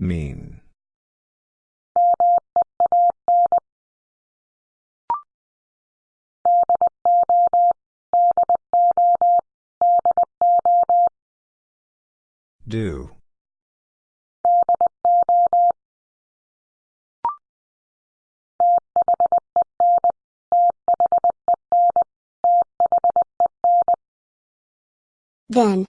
Mean. Do. Then.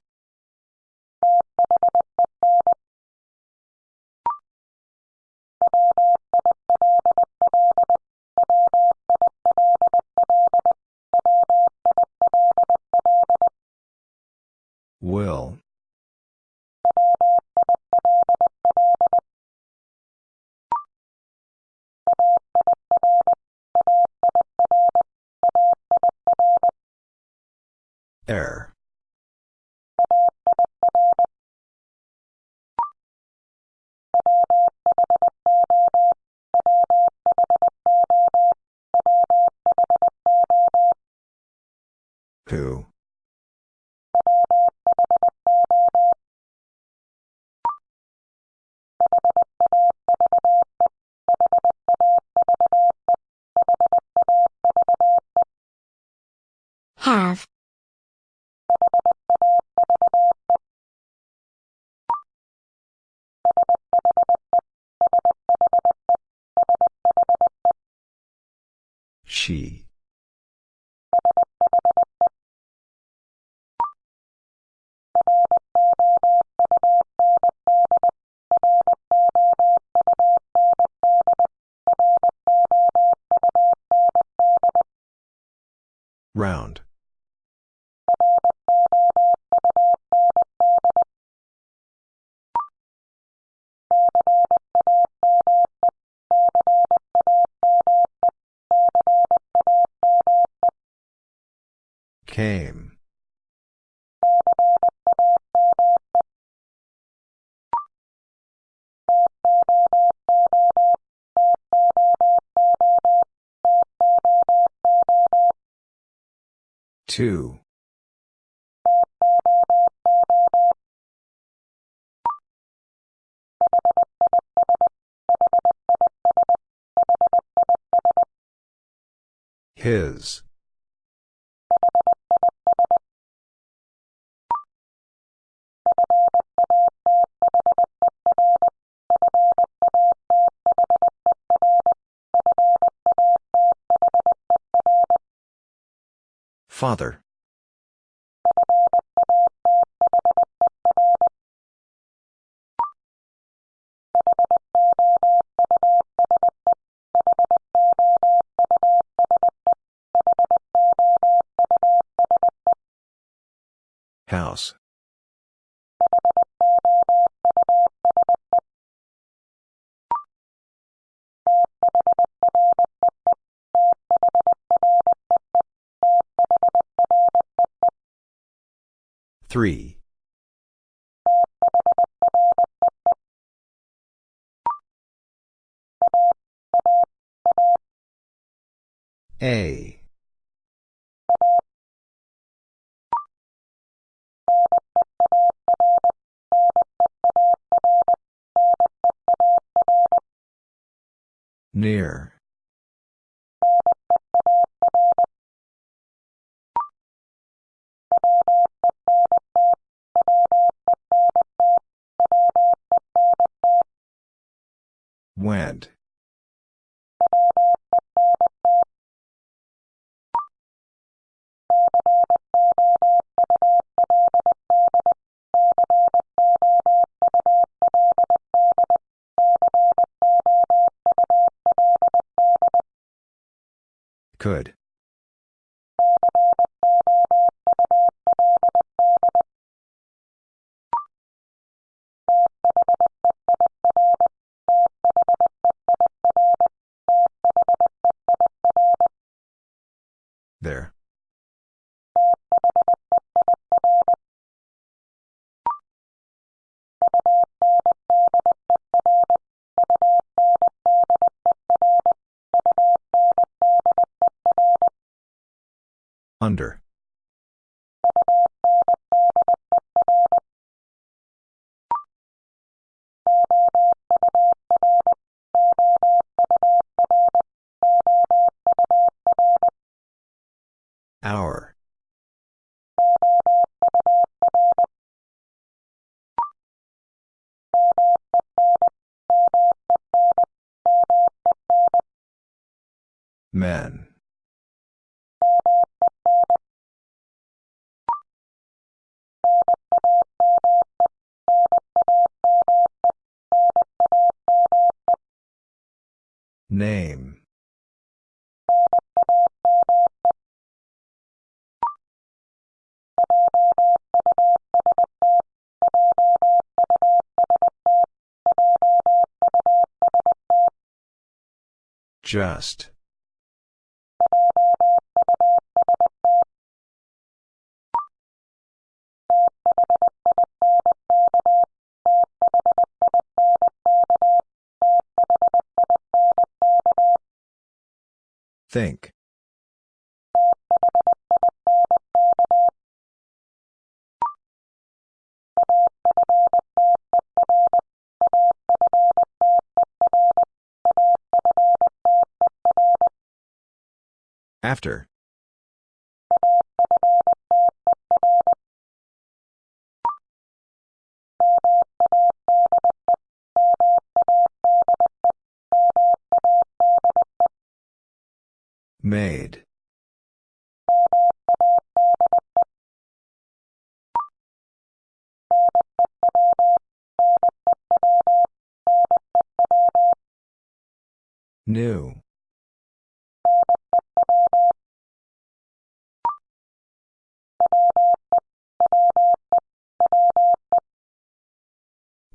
Two. His. Father. 3. A. Near. There. Under. Just. Think. After.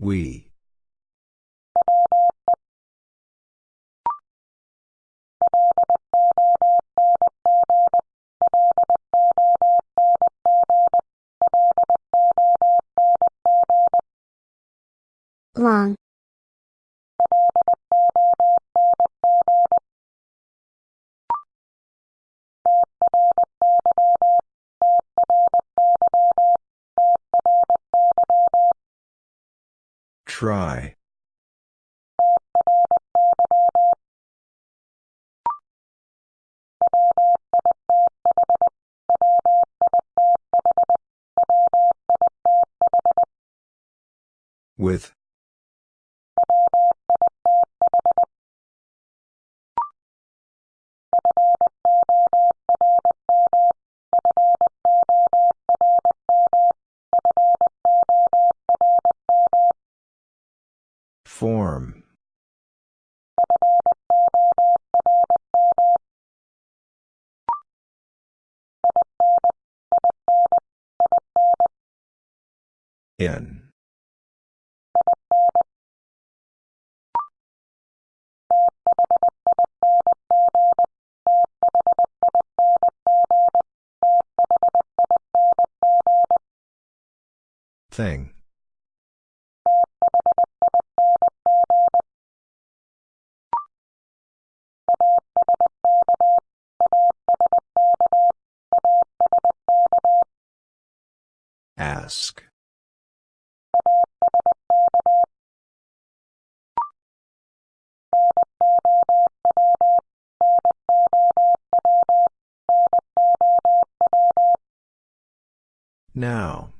We. Long. Try. With. Thing. Ask. Now.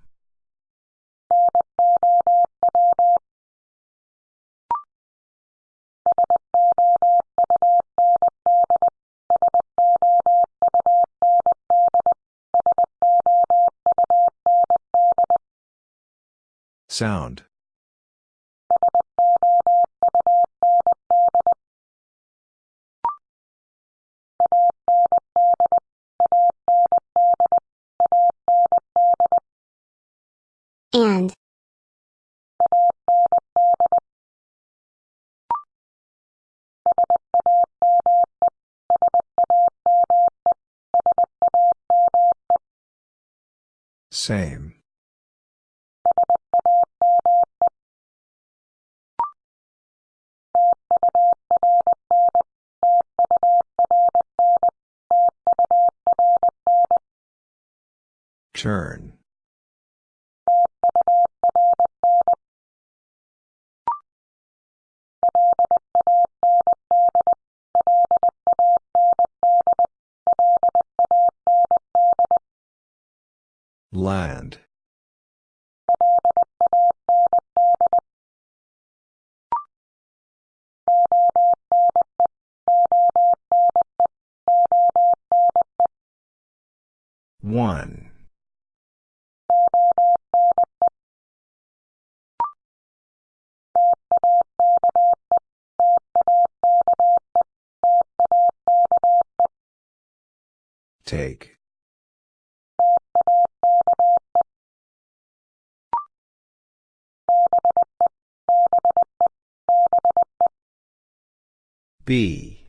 Sound. And. Same. Turn. Land. Take. B.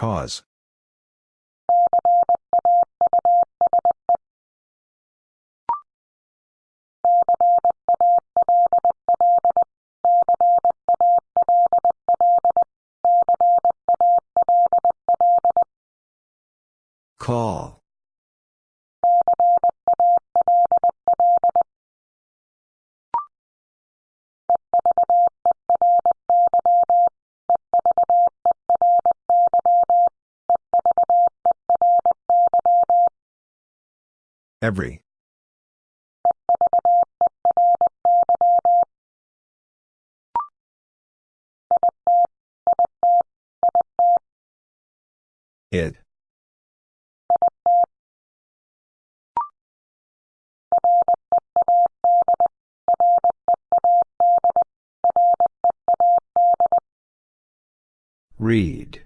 Cause. Call. Read.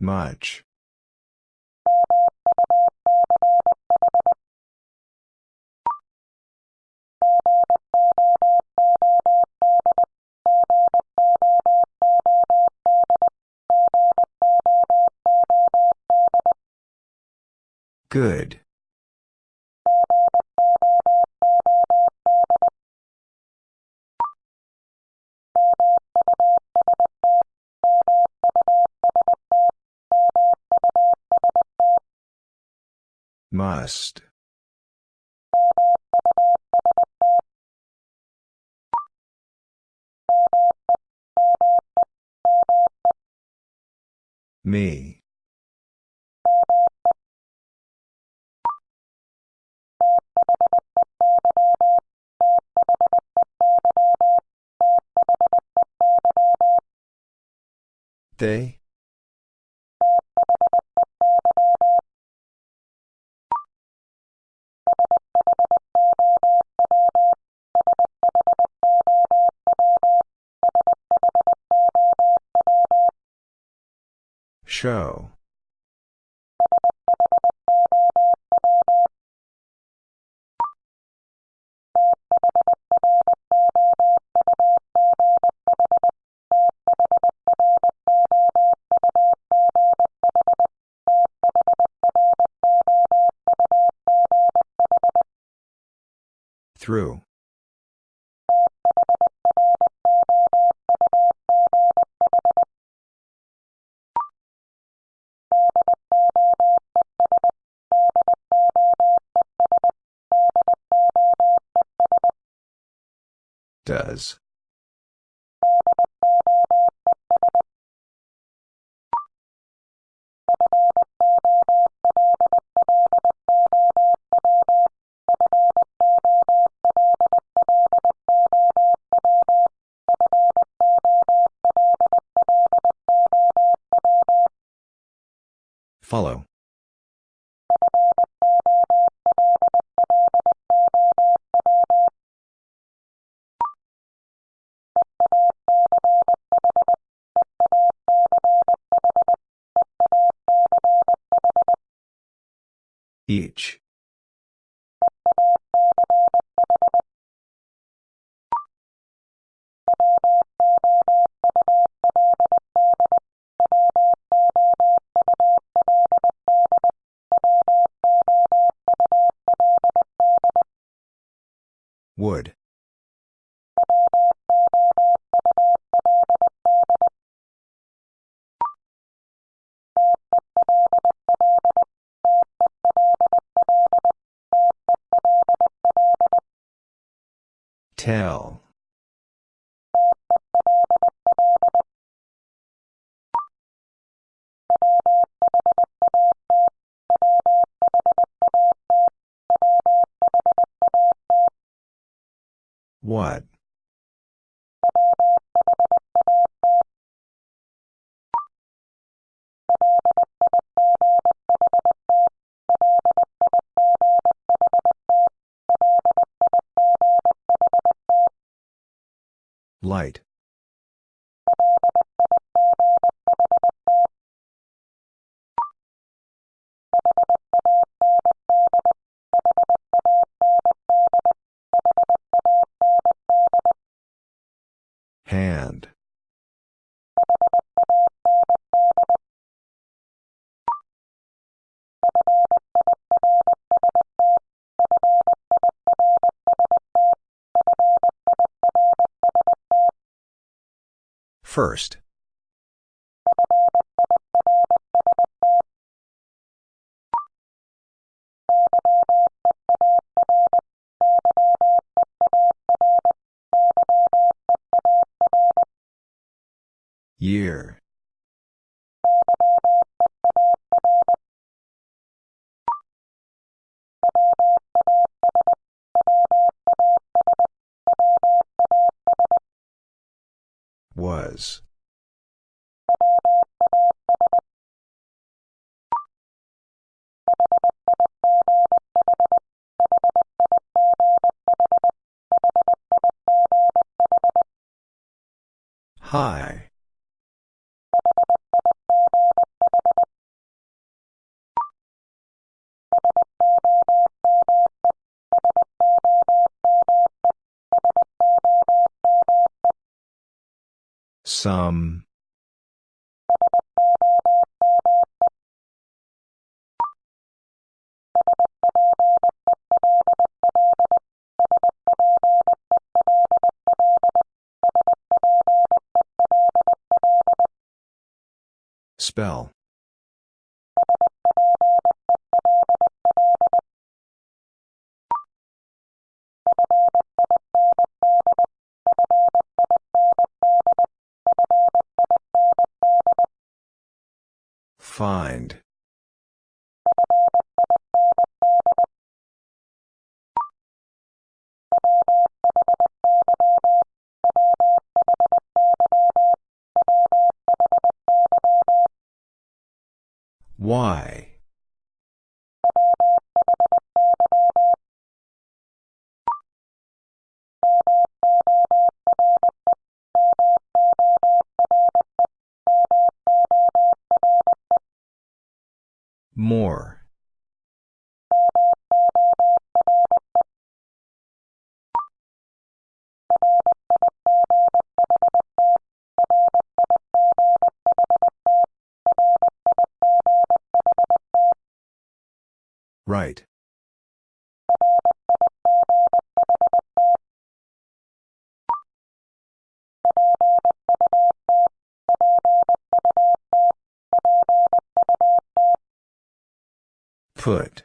Much. Good. Must. Me. They? Show. Through. Does. Follow. Each. Would. Light. First. Year. Some. Spell. Find. Why? More. Right. Put.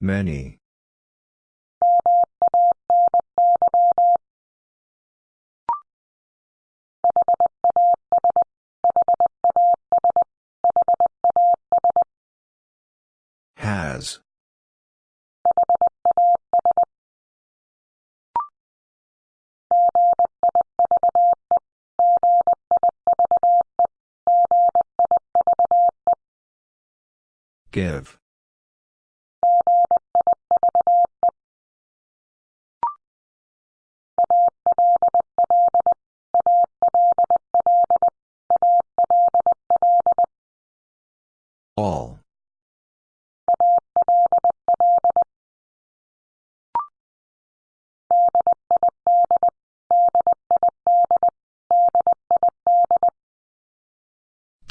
Many.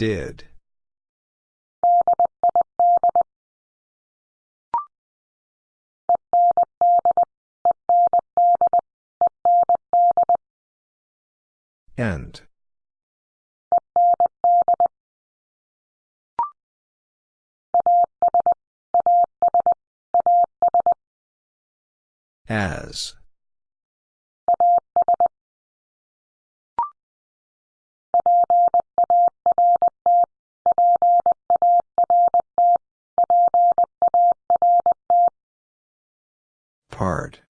Did. End. As. Part.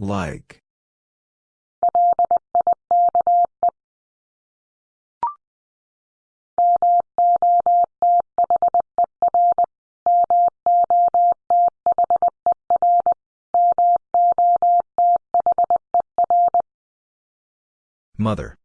Like. Mother.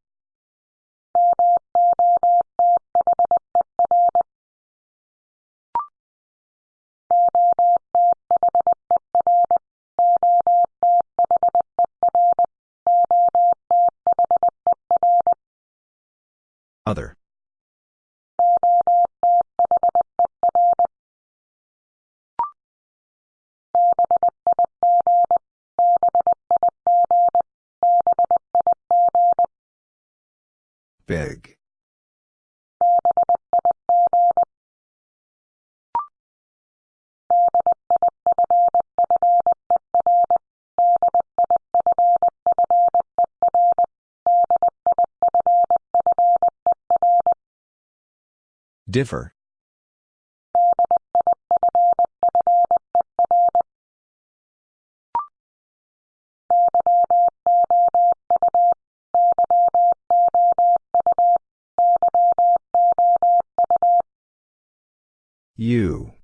Differ. You.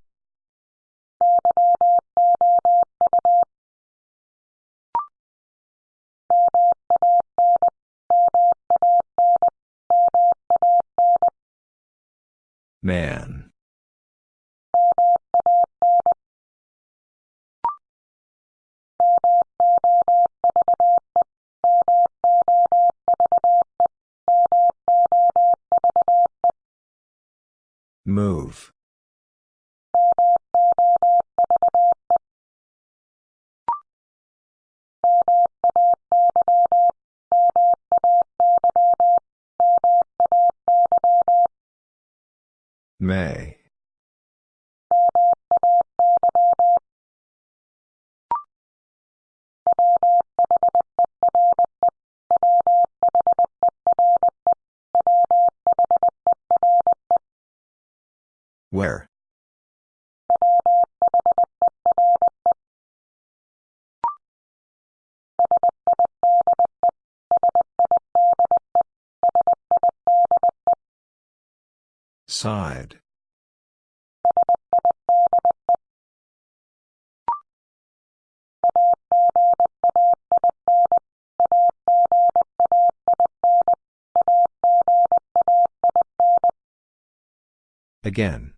Man. Side. Again.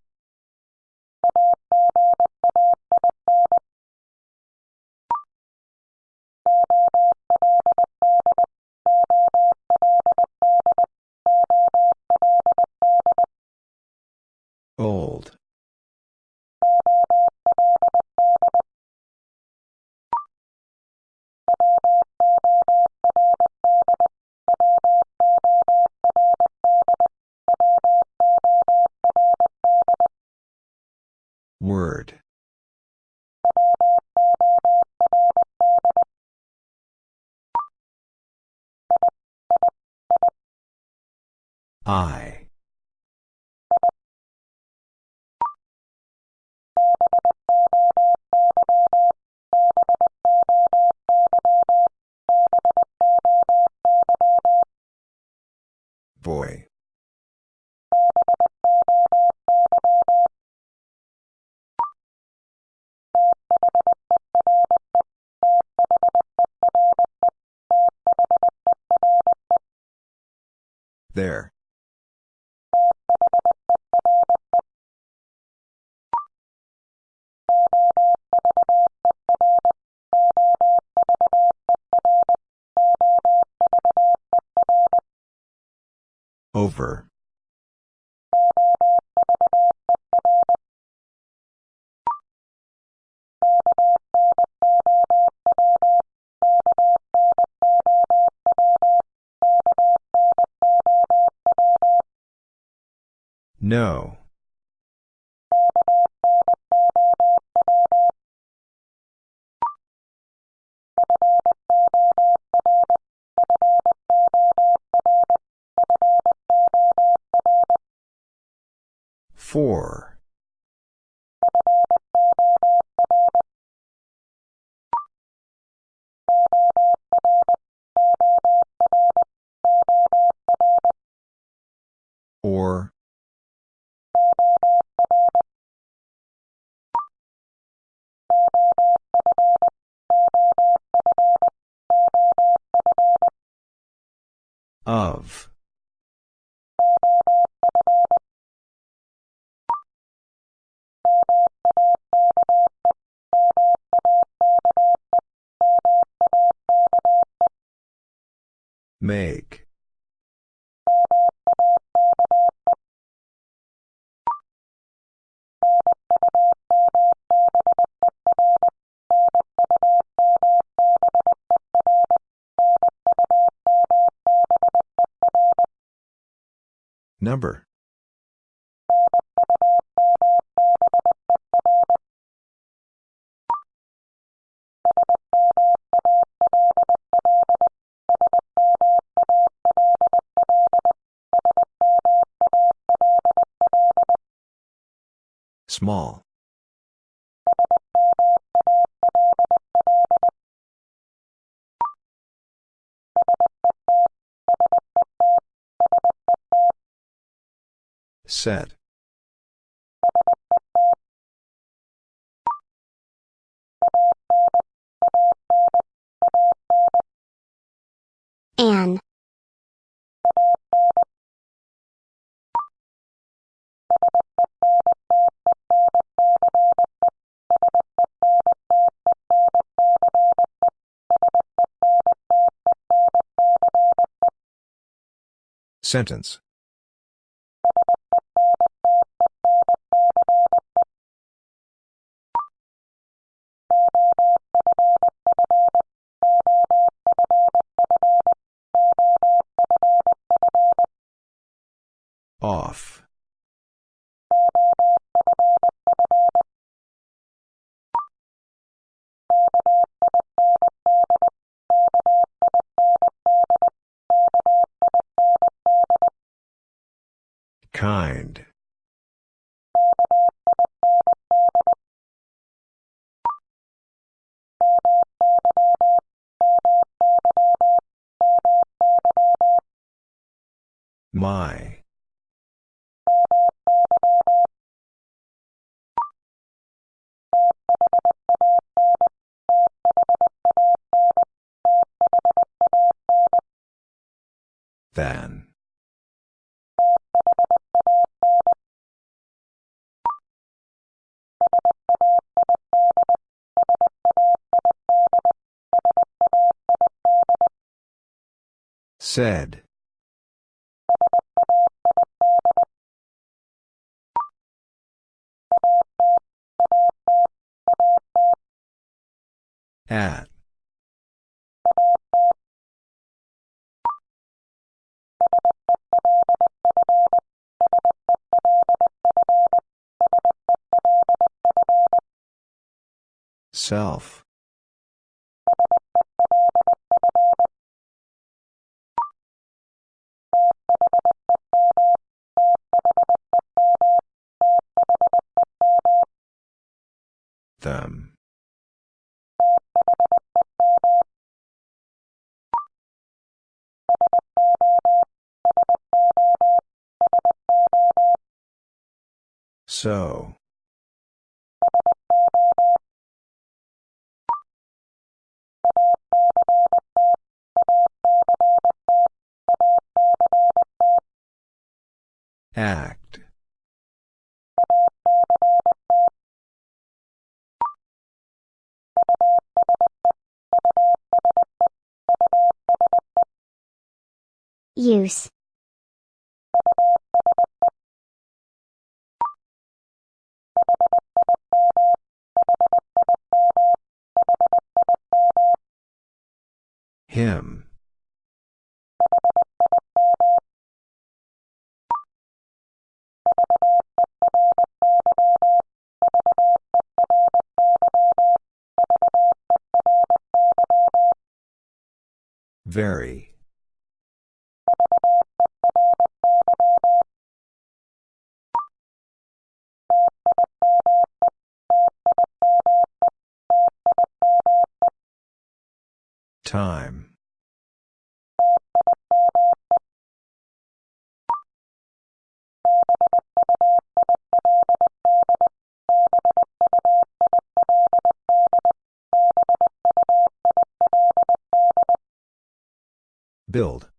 I. Boy. There. Over. No. Small. Set. Sentence. My. Than. Said. At. Self. Them. So. Act. Use. Very. Time. Build.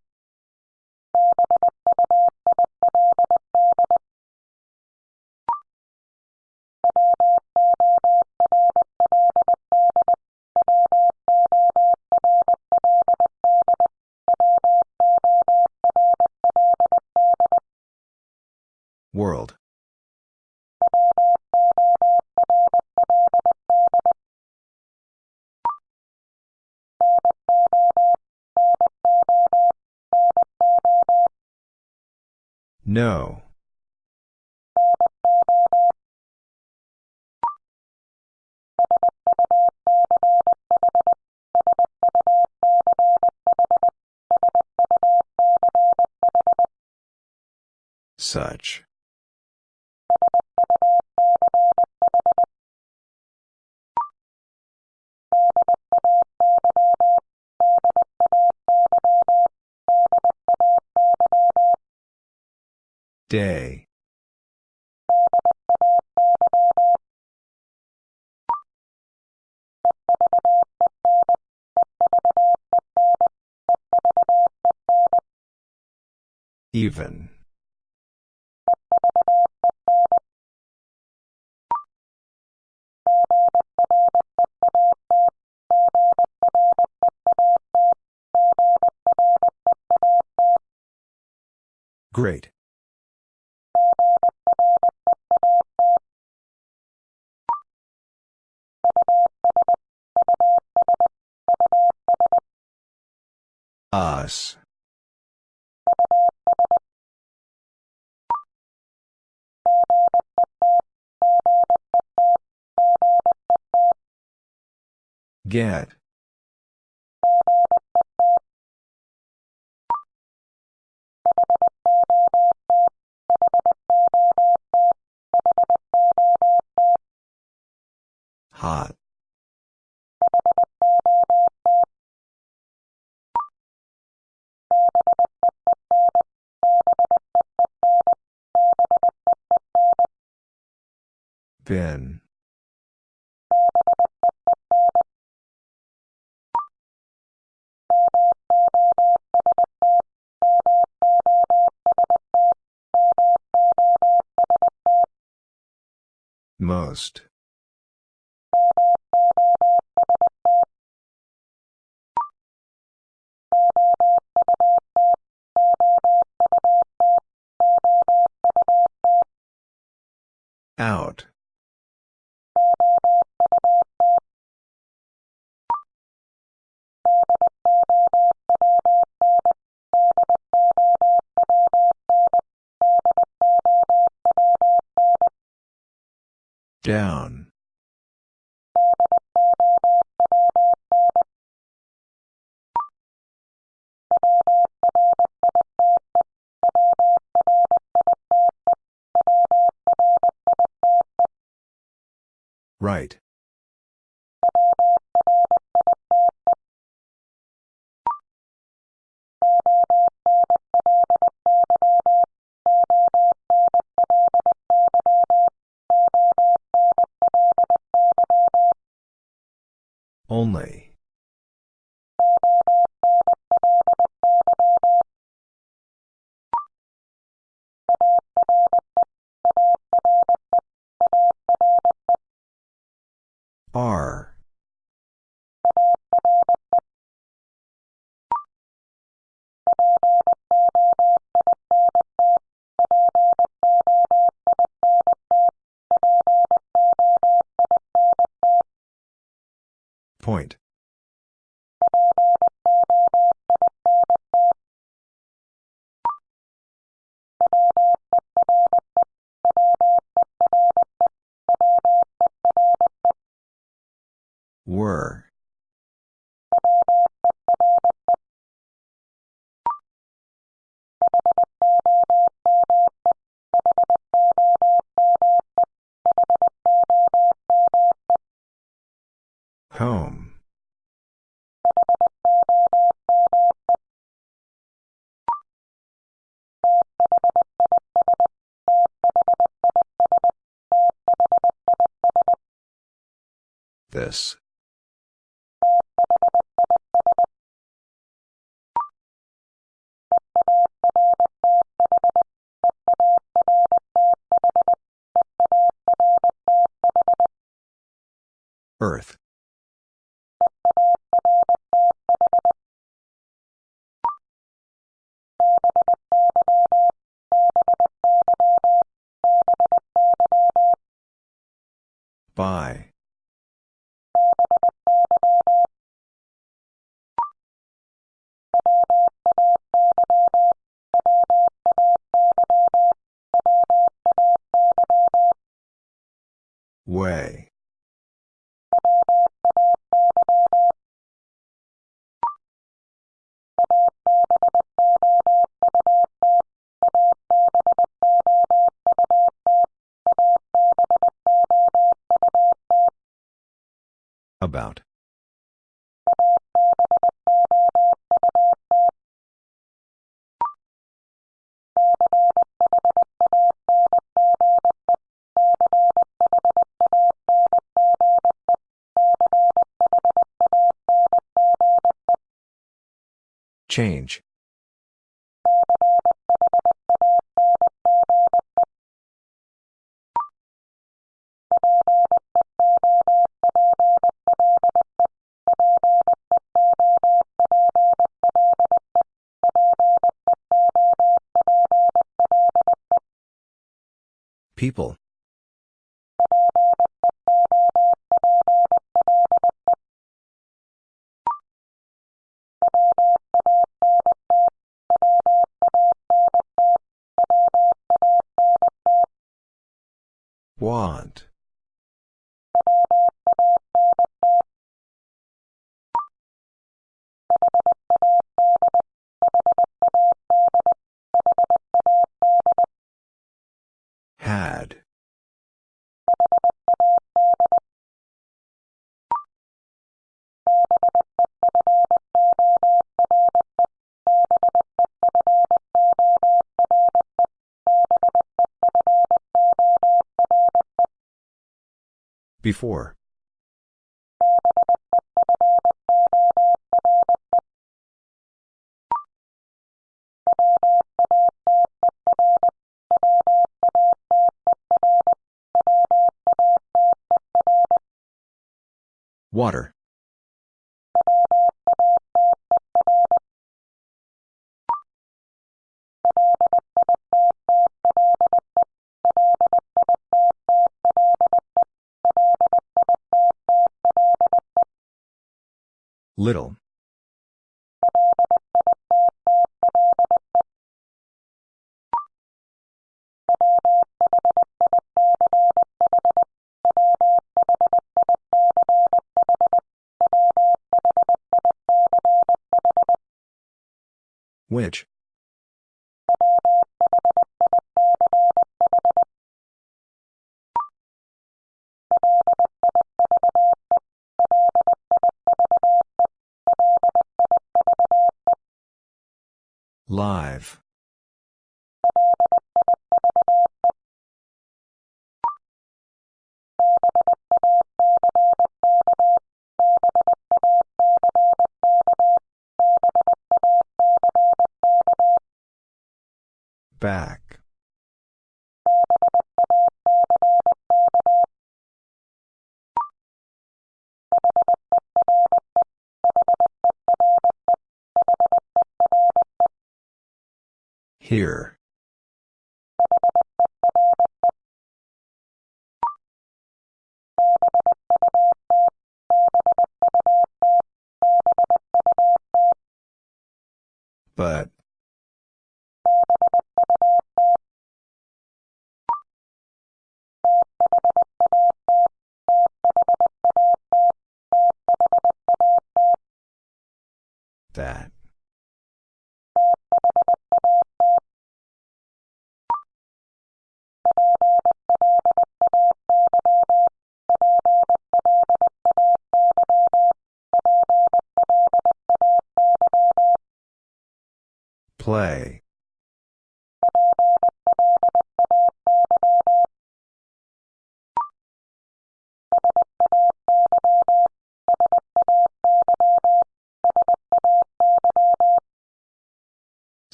No. Such. Day. Even. Great. Us. Get. Bin. Most. Down. Right. This. Earth. By. Way. About. Change. People. Want. Before. Water. Little. Which? Live. Back. Here. But.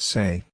Say.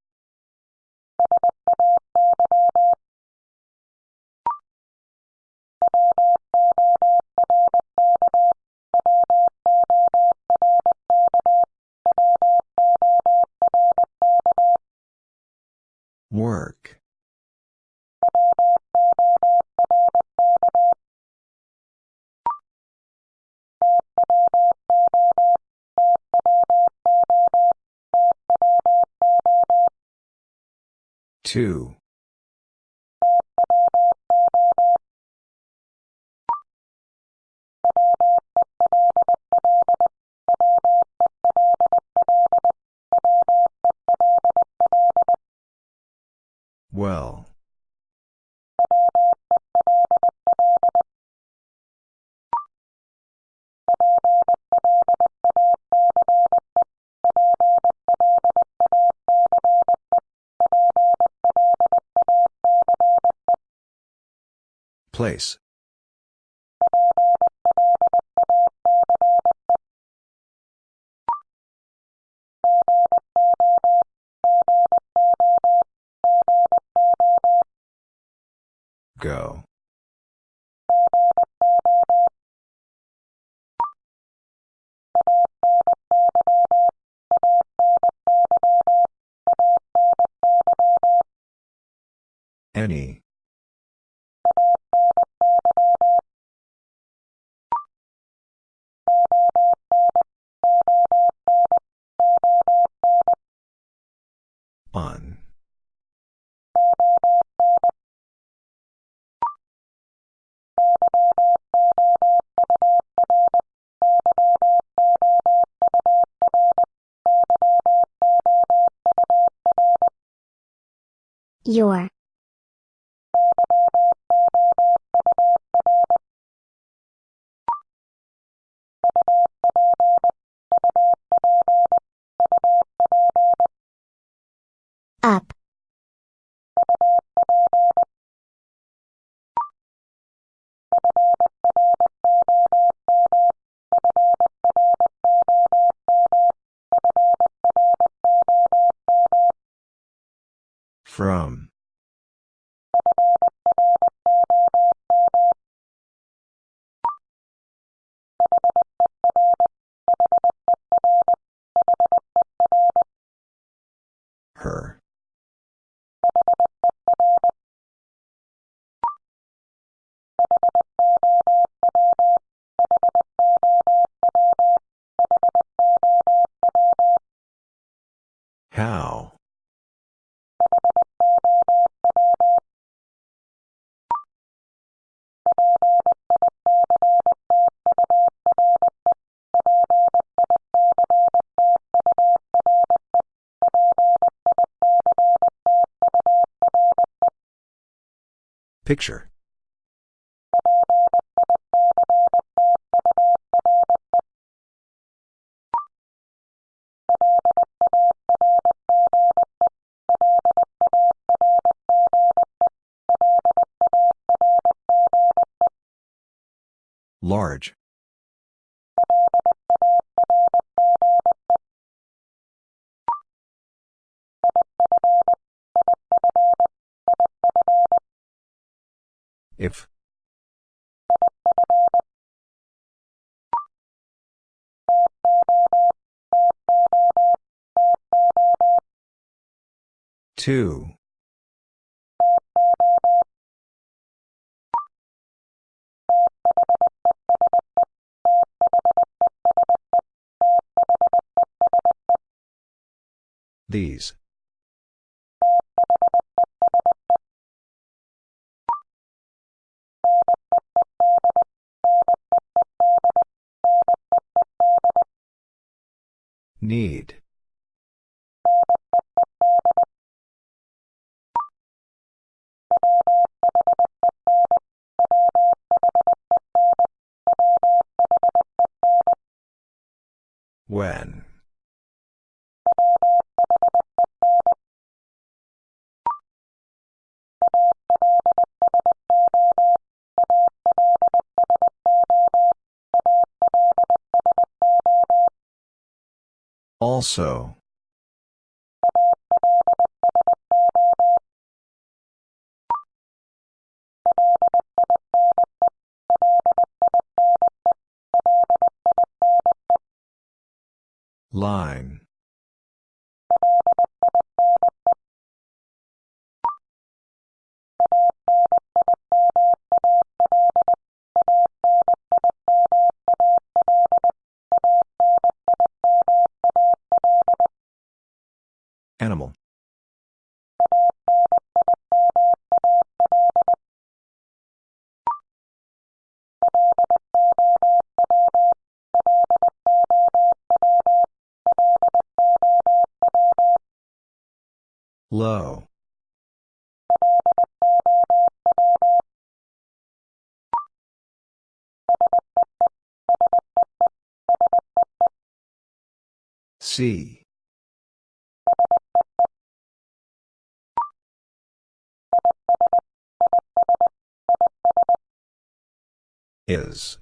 Place. Your. Up. From. Picture. Large. If. Two. These. Need. When. Also. Line. C. Is.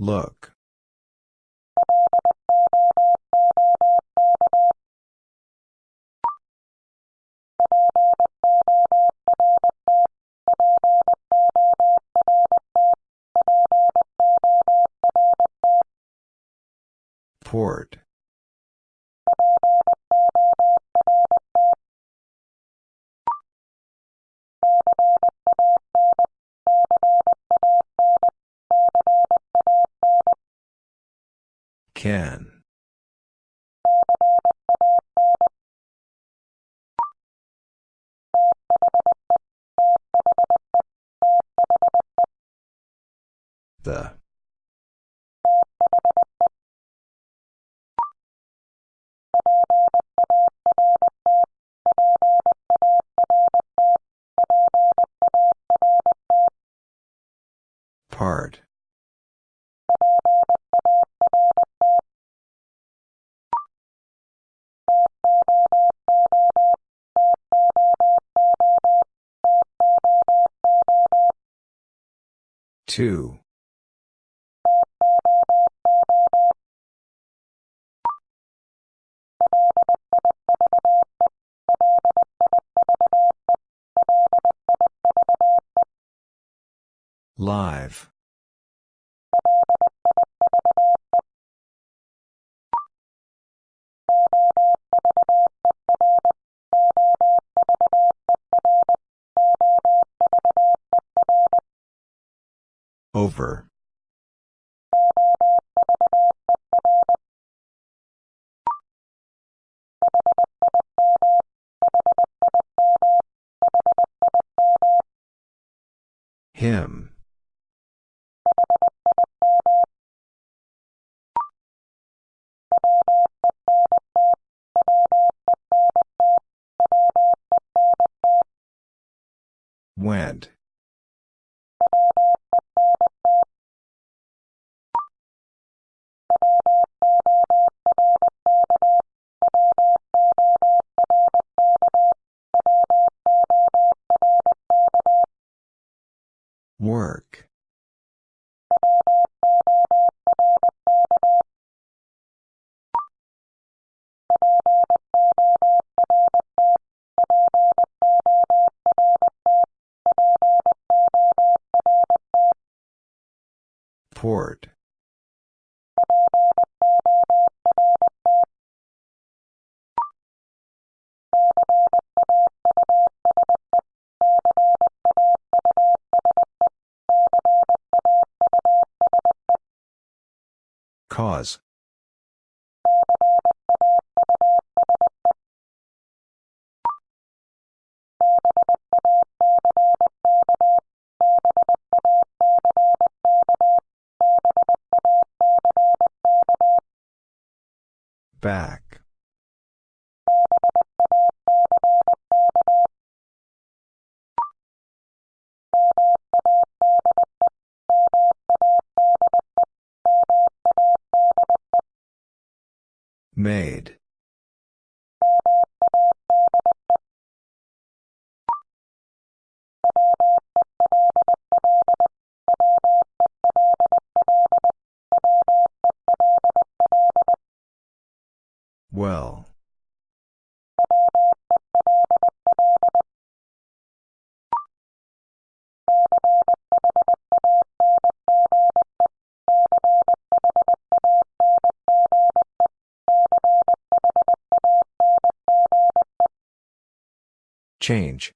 Look. Port. Can. Two. Live. Over. Him. Work. Port. Back. Made. Change.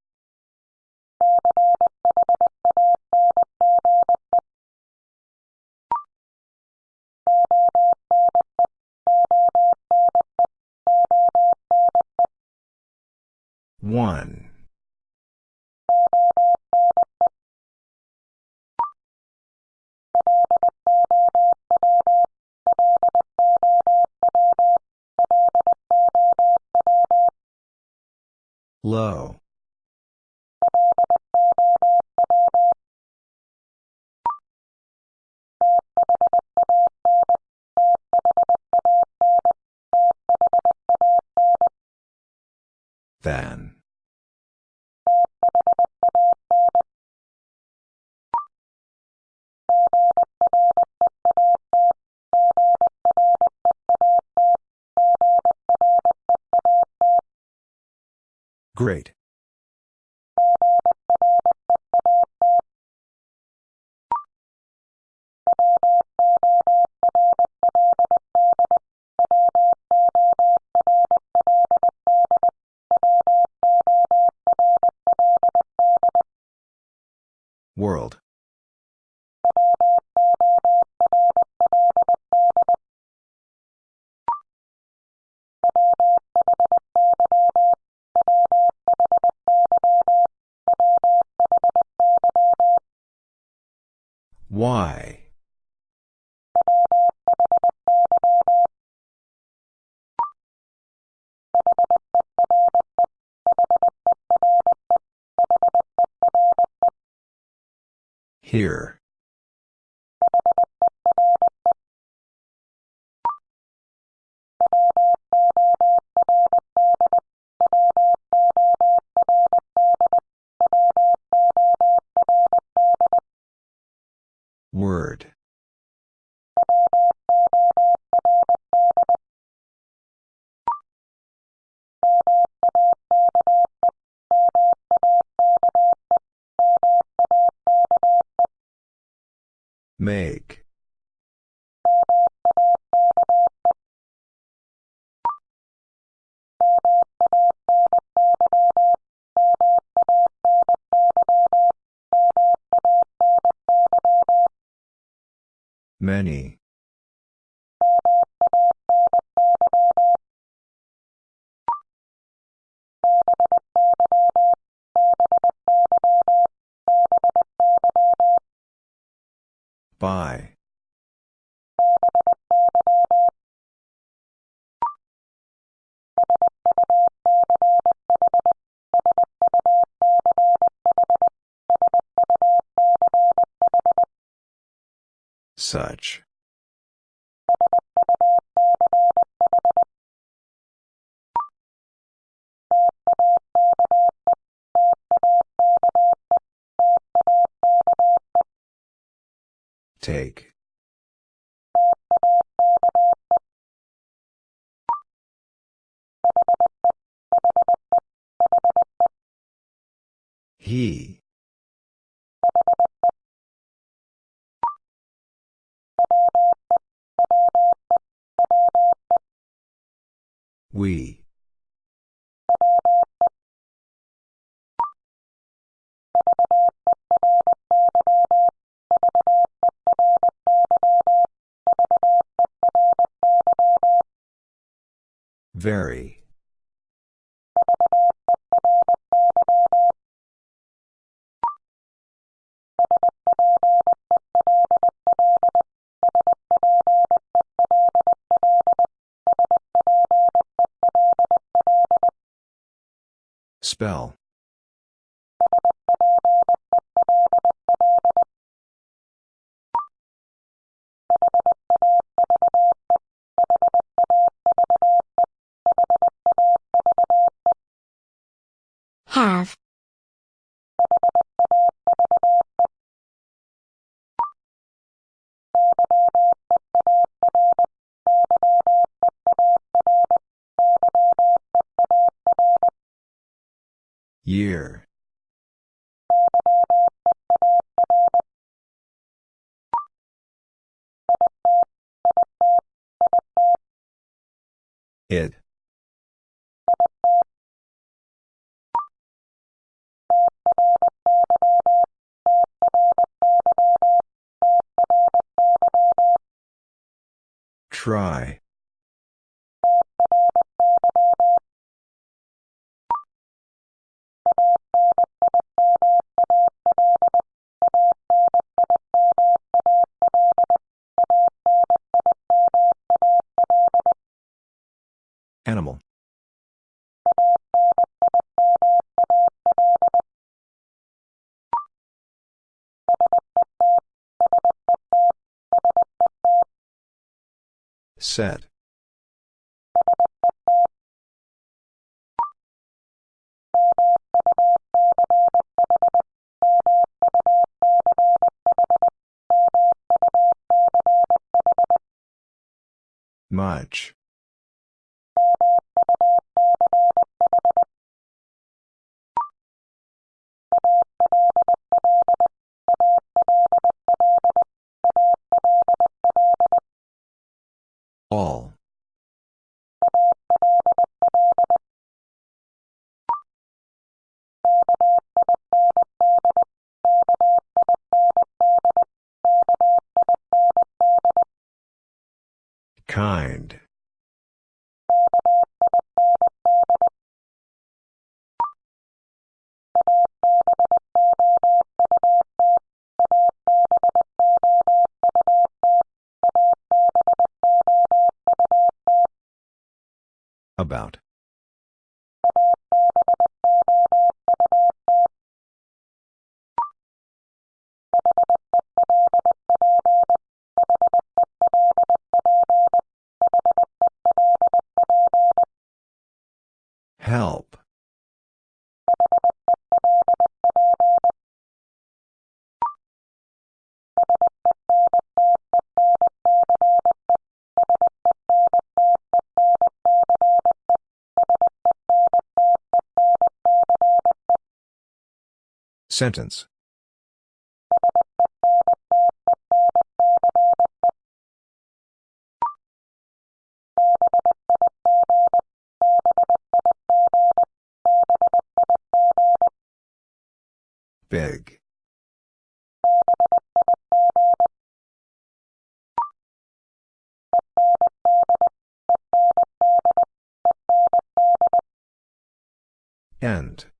One. Low. Here. By. Such. Take. He. We. Very. Spell. Try. Set. Much. Sentence. Big. End.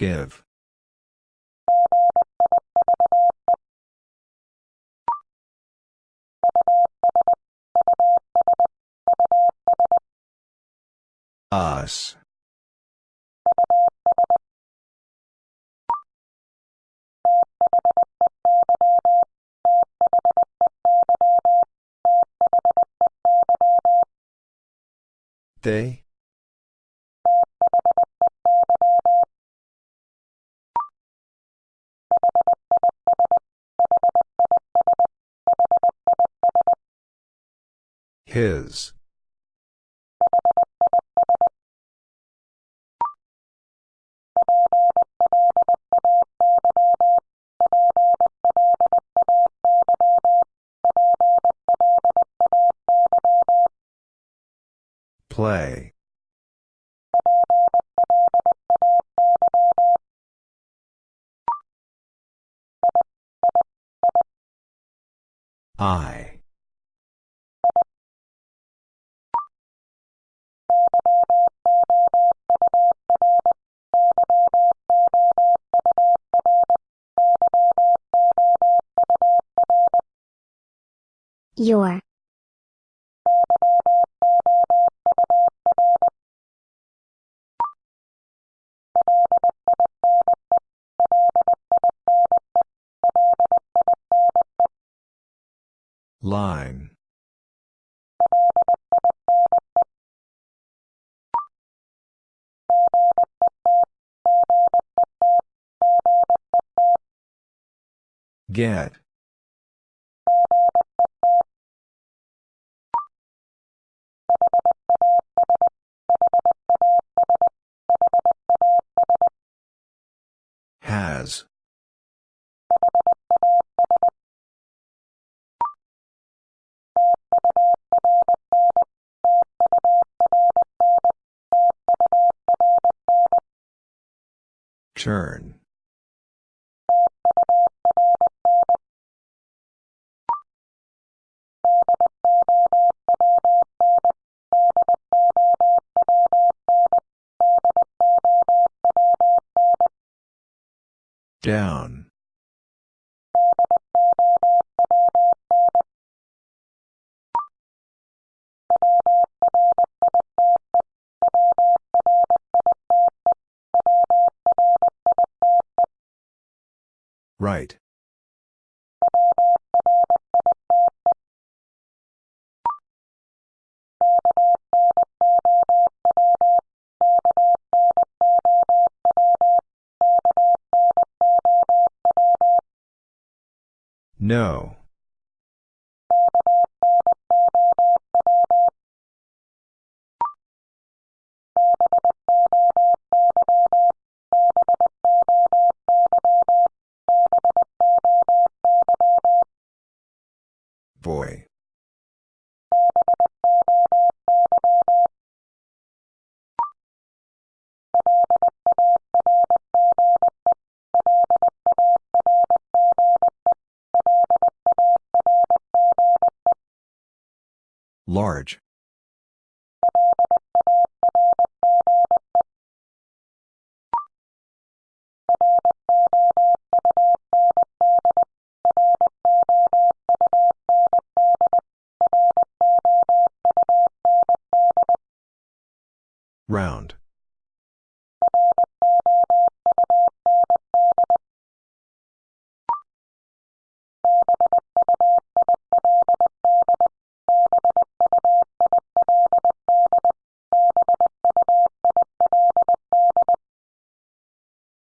Give. Us. They? His. Play. I. Your. Line. Get. Turn. Down. Right. No. Large.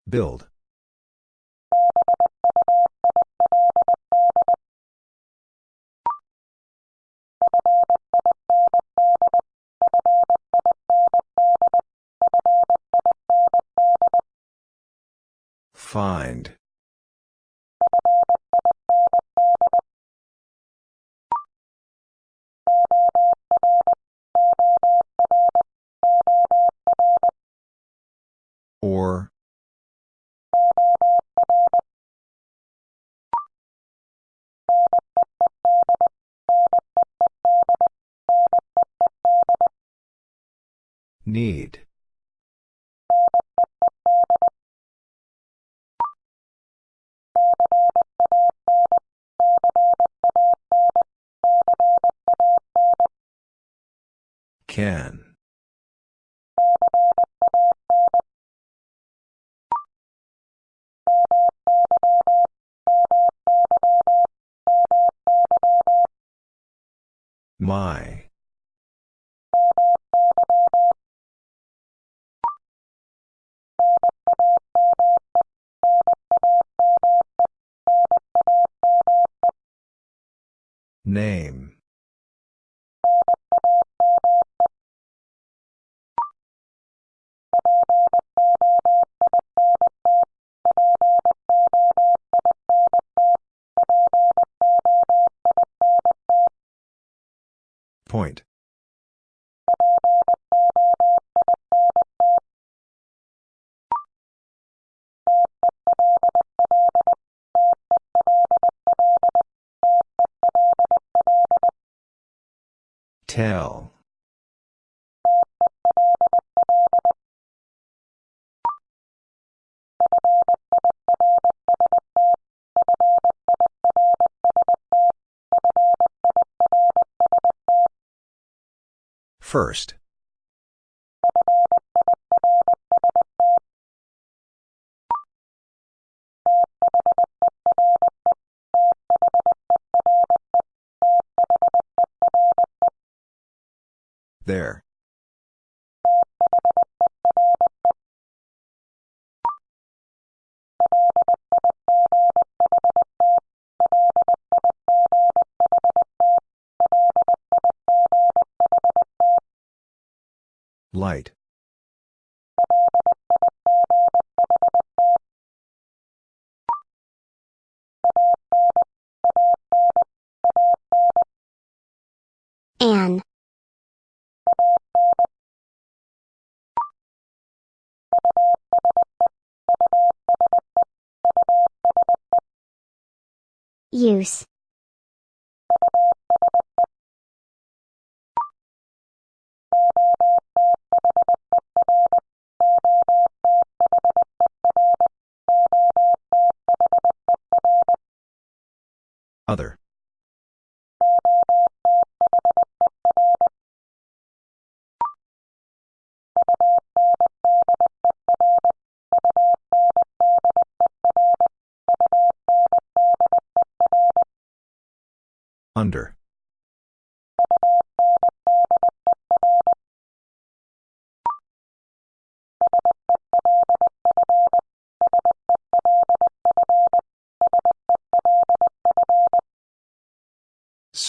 Build. Find. Can. First. There. Light. An. Use. Other.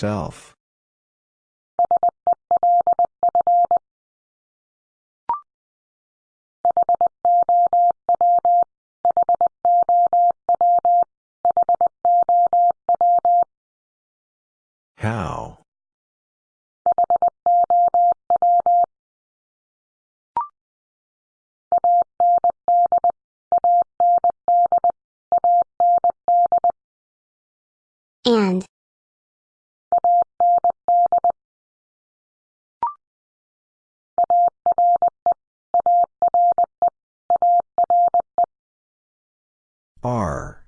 Self. R.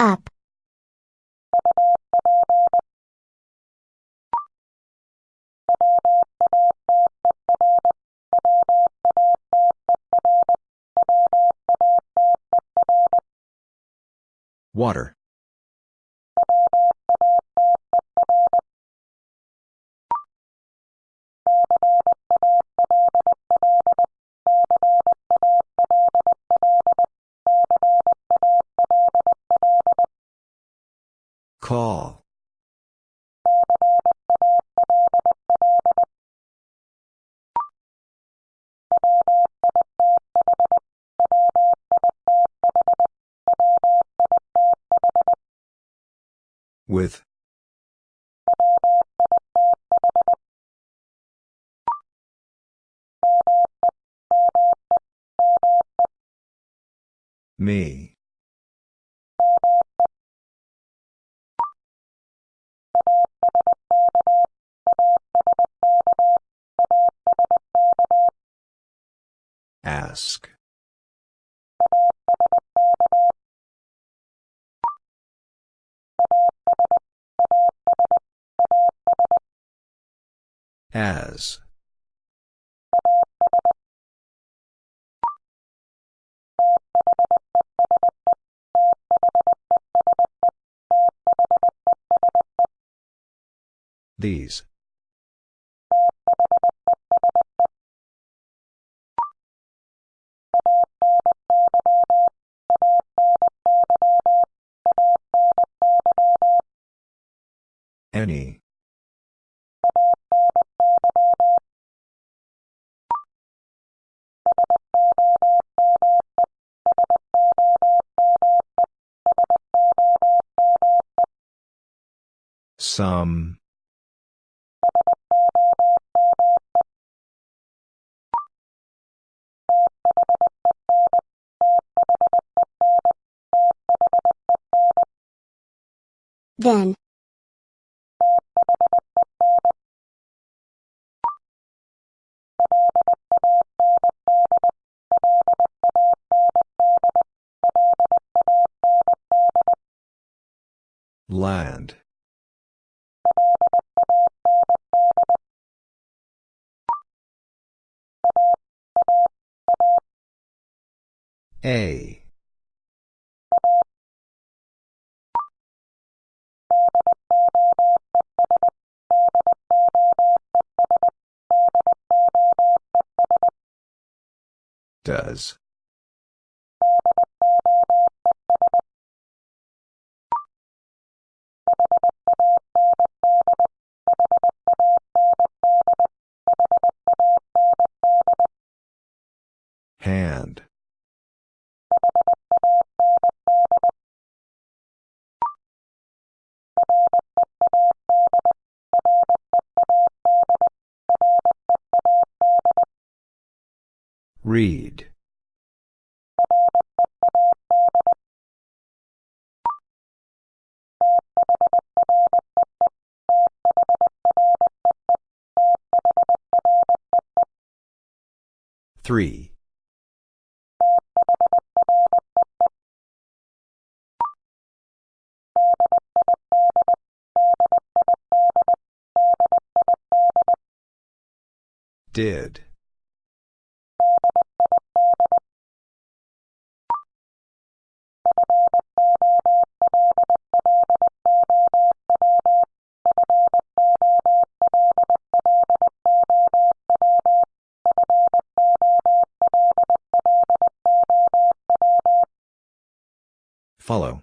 Up. Water. Call. With. Me. Ask. As. These. Some. Um, then. Land. Does. Read. Three. Did. Follow.